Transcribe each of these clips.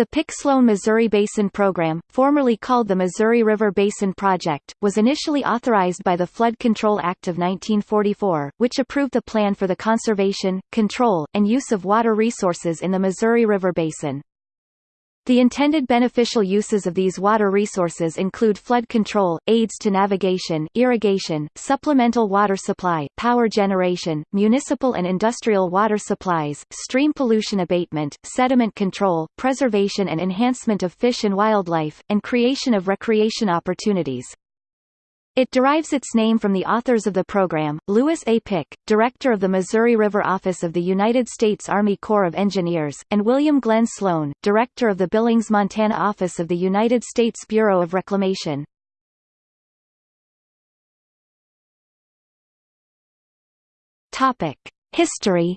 The Pick-Sloan Missouri Basin Program, formerly called the Missouri River Basin Project, was initially authorized by the Flood Control Act of 1944, which approved the plan for the conservation, control, and use of water resources in the Missouri River Basin. The intended beneficial uses of these water resources include flood control, aids to navigation, irrigation, supplemental water supply, power generation, municipal and industrial water supplies, stream pollution abatement, sediment control, preservation and enhancement of fish and wildlife, and creation of recreation opportunities. It derives its name from the authors of the program, Lewis A. Pick, director of the Missouri River Office of the United States Army Corps of Engineers, and William Glenn Sloan, director of the Billings, Montana Office of the United States Bureau of Reclamation. History.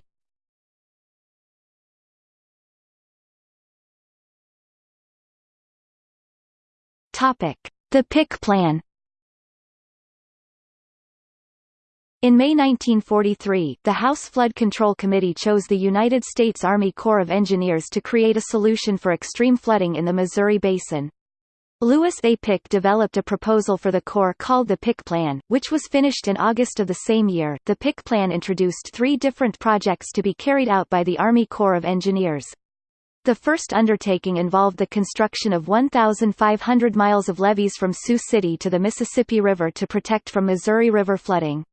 The Pick Plan. In May 1943, the House Flood Control Committee chose the United States Army Corps of Engineers to create a solution for extreme flooding in the Missouri Basin. Lewis A. Pick developed a proposal for the Corps called the Pick Plan, which was finished in August of the same year. The Pick Plan introduced three different projects to be carried out by the Army Corps of Engineers. The first undertaking involved the construction of 1,500 miles of levees from Sioux City to the Mississippi River to protect from Missouri River flooding.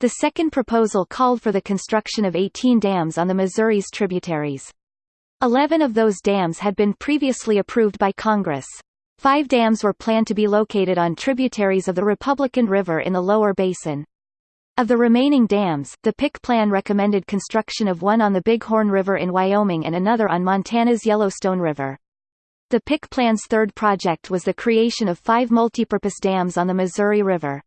The second proposal called for the construction of 18 dams on the Missouri's tributaries. Eleven of those dams had been previously approved by Congress. Five dams were planned to be located on tributaries of the Republican River in the lower basin. Of the remaining dams, the Pick Plan recommended construction of one on the Bighorn River in Wyoming and another on Montana's Yellowstone River. The Pick Plan's third project was the creation of five multipurpose dams on the Missouri River.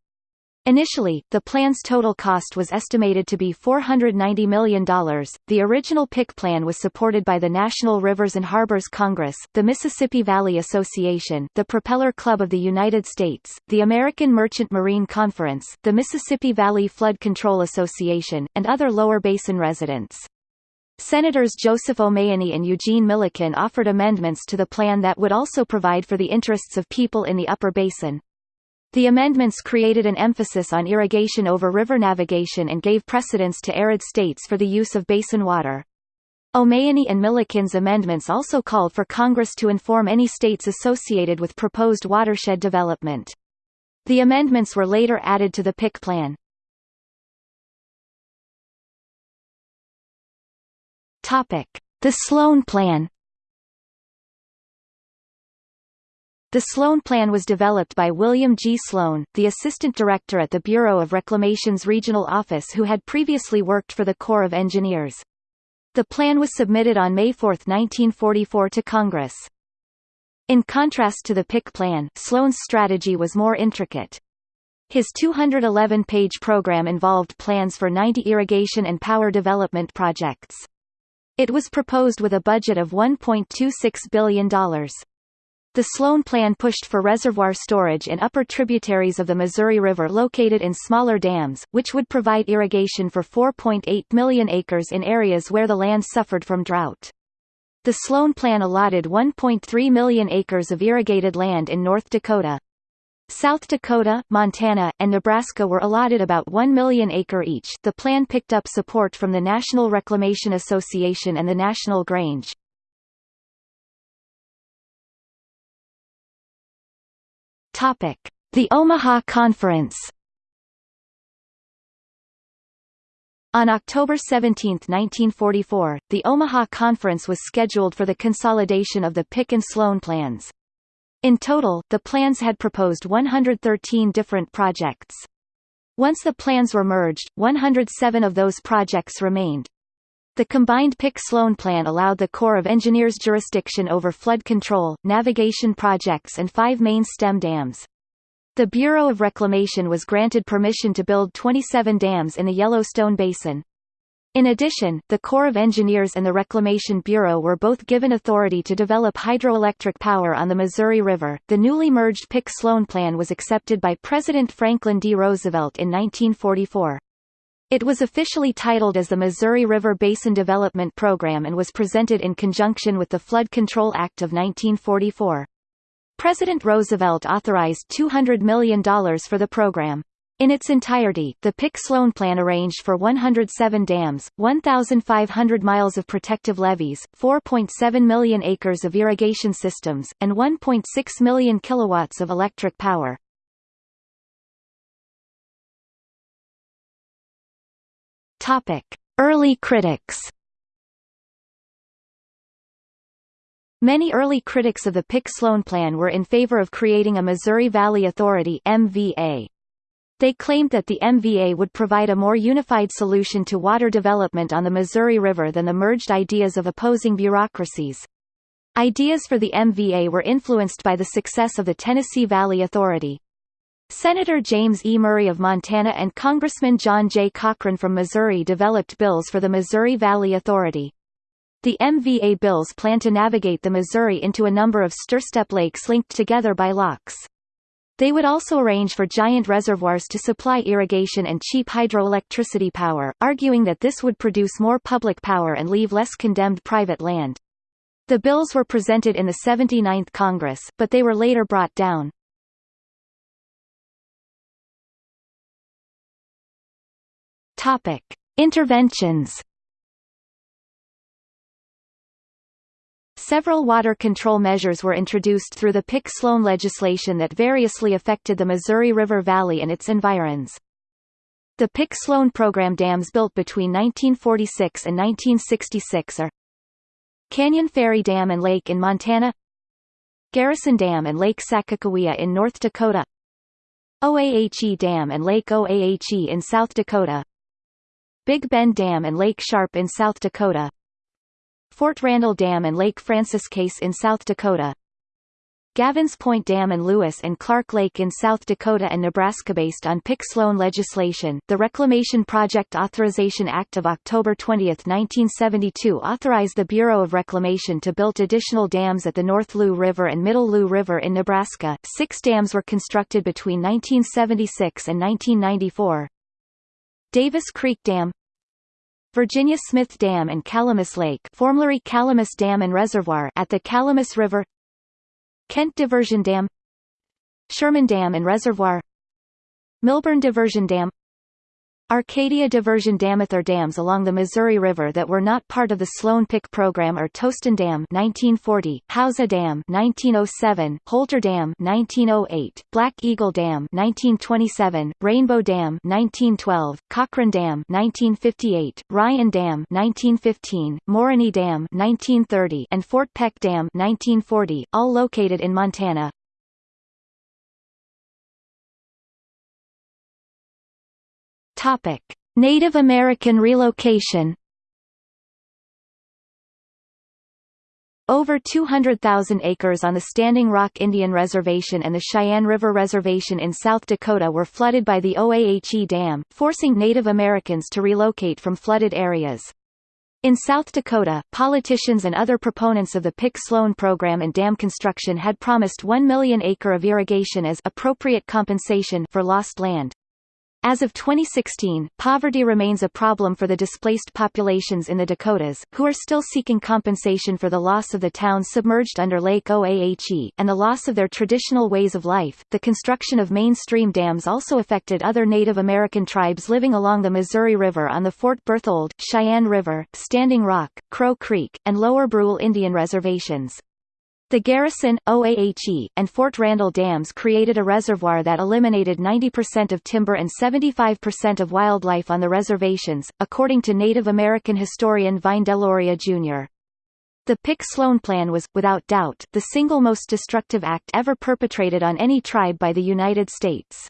Initially, the plan's total cost was estimated to be $490 million. The original Pick plan was supported by the National Rivers and Harbors Congress, the Mississippi Valley Association, the Propeller Club of the United States, the American Merchant Marine Conference, the Mississippi Valley Flood Control Association, and other lower basin residents. Senators Joseph O'Mahoney and Eugene Millikin offered amendments to the plan that would also provide for the interests of people in the upper basin. The amendments created an emphasis on irrigation over river navigation and gave precedence to arid states for the use of basin water. O'Mahoney and Millikin's amendments also called for Congress to inform any states associated with proposed watershed development. The amendments were later added to the Pick plan. The Sloan Plan The Sloan Plan was developed by William G. Sloan, the assistant director at the Bureau of Reclamation's regional office who had previously worked for the Corps of Engineers. The plan was submitted on May 4, 1944 to Congress. In contrast to the Pick plan, Sloan's strategy was more intricate. His 211-page program involved plans for 90 irrigation and power development projects. It was proposed with a budget of $1.26 billion. The Sloan Plan pushed for reservoir storage in upper tributaries of the Missouri River located in smaller dams, which would provide irrigation for 4.8 million acres in areas where the land suffered from drought. The Sloan Plan allotted 1.3 million acres of irrigated land in North Dakota. South Dakota, Montana, and Nebraska were allotted about 1 million acre each. The plan picked up support from the National Reclamation Association and the National Grange. The Omaha Conference. On October 17, 1944, the Omaha Conference was scheduled for the consolidation of the Pick and Sloan plans. In total, the plans had proposed 113 different projects. Once the plans were merged, 107 of those projects remained. The combined Pick-Sloan plan allowed the Corps of Engineers jurisdiction over flood control, navigation projects and five main stem dams. The Bureau of Reclamation was granted permission to build 27 dams in the Yellowstone Basin. In addition, the Corps of Engineers and the Reclamation Bureau were both given authority to develop hydroelectric power on the Missouri River. The newly merged Pick-Sloan plan was accepted by President Franklin D. Roosevelt in 1944. It was officially titled as the Missouri River Basin Development Program and was presented in conjunction with the Flood Control Act of 1944. President Roosevelt authorized $200 million for the program. In its entirety, the Pick-Sloan Plan arranged for 107 dams, 1,500 miles of protective levees, 4.7 million acres of irrigation systems, and 1.6 million kilowatts of electric power. Topic: Early critics. Many early critics of the Pick-Sloan Plan were in favor of creating a Missouri Valley Authority MVA. They claimed that the MVA would provide a more unified solution to water development on the Missouri River than the merged ideas of opposing bureaucracies. Ideas for the MVA were influenced by the success of the Tennessee Valley Authority. Senator James E. Murray of Montana and Congressman John J. Cochran from Missouri developed bills for the Missouri Valley Authority. The MVA bills plan to navigate the Missouri into a number of stairstep lakes linked together by locks. They would also arrange for giant reservoirs to supply irrigation and cheap hydroelectricity power, arguing that this would produce more public power and leave less condemned private land. The bills were presented in the 79th Congress, but they were later brought down. Topic: Interventions. Several water control measures were introduced through the Pick-Sloan legislation that variously affected the Missouri River Valley and its environs. The Pick-Sloan program dams built between 1946 and 1966 are Canyon Ferry Dam and Lake in Montana Garrison Dam and Lake Sakakawea in North Dakota Oahe Dam and Lake Oahe in South Dakota Big Bend Dam and Lake Sharpe in South Dakota Fort Randall Dam and Lake Francis Case in South Dakota Gavins Point Dam and Lewis and Clark Lake in South Dakota and Nebraska. Based on Pick-Sloan legislation, the Reclamation Project Authorization Act of October 20, 1972 authorized the Bureau of Reclamation to build additional dams at the North Loup River and Middle Loup River in Nebraska. Six dams were constructed between 1976 and 1994. Davis Creek Dam Virginia Smith Dam and Calamus Lake formerly Calamus Dam and Reservoir at the Calamus River Kent Diversion Dam Sherman Dam and Reservoir Milburn Diversion Dam Arcadia Diversion Damather dams along the Missouri River that were not part of the Sloan Pick program are Toston Dam 1940, Hauser Dam 1907, Holter Dam 1908, Black Eagle Dam 1927, Rainbow Dam 1912, Cochrane Dam 1958, Ryan Dam 1915, Morony Dam 1930, and Fort Peck Dam 1940, all located in Montana. Topic: Native American relocation. Over 200,000 acres on the Standing Rock Indian Reservation and the Cheyenne River Reservation in South Dakota were flooded by the Oahe Dam, forcing Native Americans to relocate from flooded areas. In South Dakota, politicians and other proponents of the Pick-Sloan program and dam construction had promised 1 million acre of irrigation as appropriate compensation for lost land. As of 2016, poverty remains a problem for the displaced populations in the Dakotas, who are still seeking compensation for the loss of the towns submerged under Lake Oahe, and the loss of their traditional ways of life. The construction of mainstream dams also affected other Native American tribes living along the Missouri River on the Fort Berthold, Cheyenne River, Standing Rock, Crow Creek, and Lower Brule Indian reservations. The Garrison, Oahe, and Fort Randall dams created a reservoir that eliminated 90% of timber and 75% of wildlife on the reservations, according to Native American historian Vine Deloria Jr. The Pick-Sloan Plan was, without doubt, the single most destructive act ever perpetrated on any tribe by the United States.